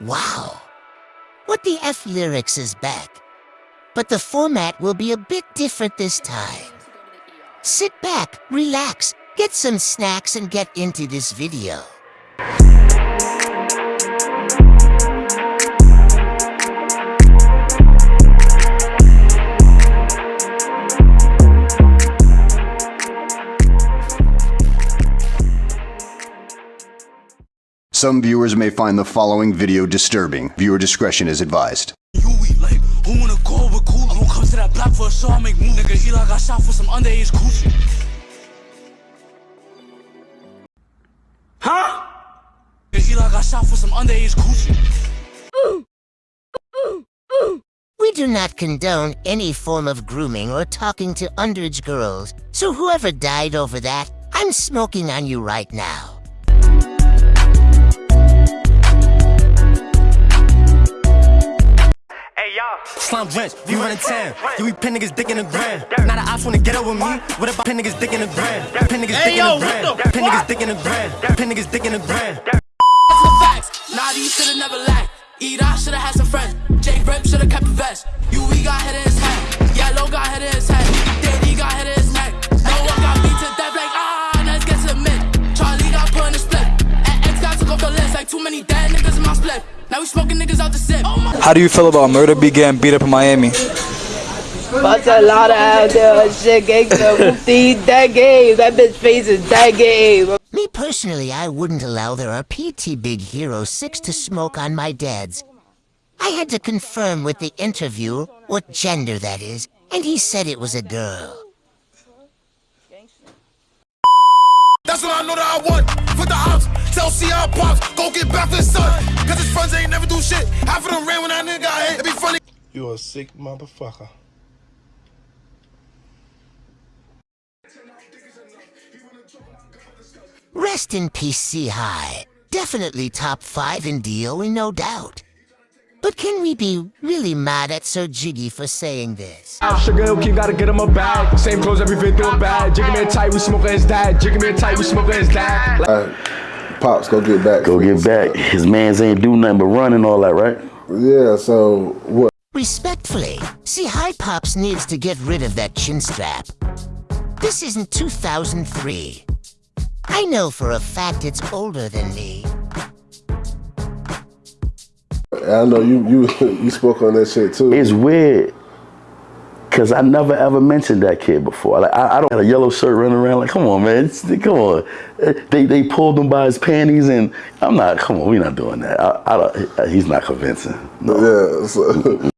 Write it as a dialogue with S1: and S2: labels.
S1: Wow. What the F lyrics is back. But the format will be a bit different this time. Sit back, relax, get some snacks and get into this video.
S2: Some viewers may find the following video disturbing. Viewer discretion is advised.
S3: You we like, who wanna call with cool? I'm gonna come to that block for a show, I make move. Nigga, Eli got shot for some underage coochie. Huh? Nigga, Eli got shot for some underage coochie.
S1: We do not condone any form of grooming or talking to underage girls, so whoever died over that, I'm smoking on you right now.
S4: Slum drench, we running town. You we pin niggas dick in the ground. Now the ops wanna get up with me. What about pin niggas dick in the ground? Pin niggas dick in the ground. Pin niggas dick in the ground. Pin niggas dick in the ground.
S3: Some facts, nah, these should've never lacked. Eat out, should've had some friends. Jake Rip should've kept the vest. You, we got head in his head.
S5: How do you feel about Murda B getting beat up in Miami?
S6: Bust a lot of out there, shit, gangsta. Whoopty, that game. That bitch face is that game.
S1: Me personally, I wouldn't allow their PT Big Hero 6 to smoke on my dads. I had to confirm with the interviewer what gender that is, and he said it was a girl.
S7: That's what I know that I want. Put the ops, tell CR pops, go get back for his son. Cause his friends ain't never do shit. Half of them ran when that nigga got hit. It be funny.
S8: You a sick motherfucker.
S1: Rest in peace, C High. Definitely top five in DOE, no doubt. But can we be really mad at Sir Jiggy for saying this?
S9: Ah, Sugar Hill King gotta get him a bag. Same clothes, every video bad. Jiggy man tight, we smoking his dad. Jiggy man tight, we smoking his dad. Like,
S10: Pops, go get back.
S11: Go get back. His mans ain't do nothing but run and all that, right?
S10: Yeah, so what?
S1: Respectfully, C High Pops needs to get rid of that chin strap. This isn't 2003. I know for a fact it's older than me.
S10: I know you you you spoke on that shit too.
S11: It's weird. Cause I never ever mentioned that kid before. Like I, I don't have a yellow shirt running around. Like, come on, man, come on. Uh, they they pulled him by his panties, and I'm not. Come on, we're not doing that. I, I don't, he's not convincing. No.
S10: Yeah. So.